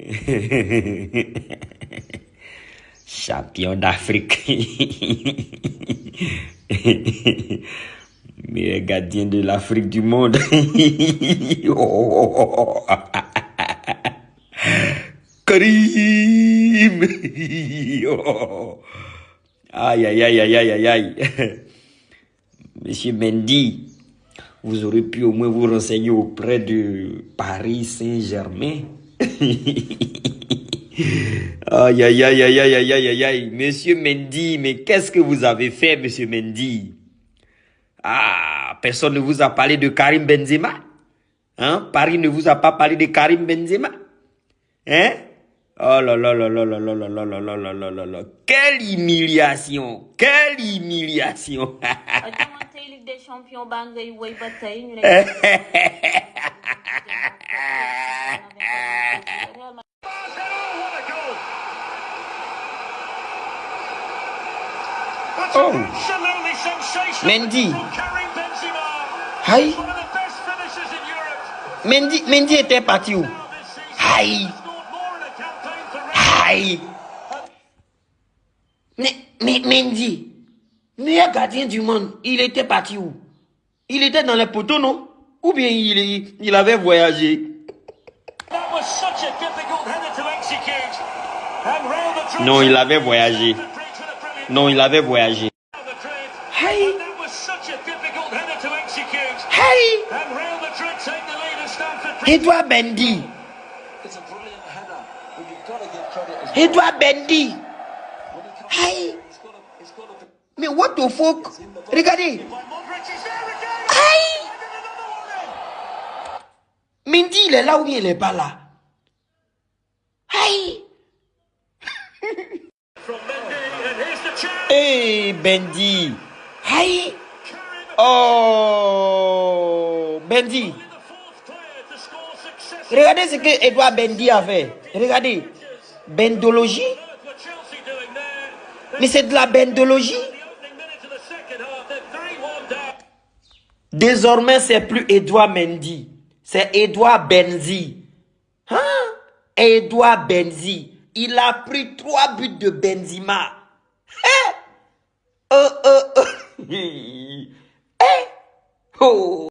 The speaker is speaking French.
Champion d'Afrique. Meilleur gardien de l'Afrique du monde. Karim. Aïe, aïe, aïe, aïe, aïe, aïe, aïe. Monsieur Mendy, vous aurez pu au moins vous renseigner auprès de Paris Saint-Germain. Aïe, aïe, aïe, aïe, aïe, aïe, aïe, aïe. Monsieur Mendy, mais qu'est-ce que vous avez fait, monsieur Mendy Ah, personne ne vous a parlé de Karim Benzema Hein Paris ne vous a pas parlé de Karim Benzema Hein Oh là là là là là là là là là là là là là là Quelle humiliation Quelle humiliation Oh! Mendy! Hay! Mendy, Mendy ete pati ou? Hay! Hay! Mendy! Meye gardien du monde, il ete pati ou? Il ete nan le poto non? Ou bien il, il ave voyaje? Non, il ave voyaje. Non, il avait voyagé. Aïe Aïe Edouard Bendy Edouard Bendy Aïe Mais what the fuck? Regardez. Aïe Mendy, il est là ou il est pas là? Aïe Hey Bendy Aïe Oh Bendy Regardez ce que Edouard Bendy a fait. Regardez. Bendologie Mais c'est de la bendologie Désormais, c'est plus Edouard Mendy. C'est Edouard Benzi. Hein? Edouard Benzi. Il a pris trois buts de Benzema. hey! Oh!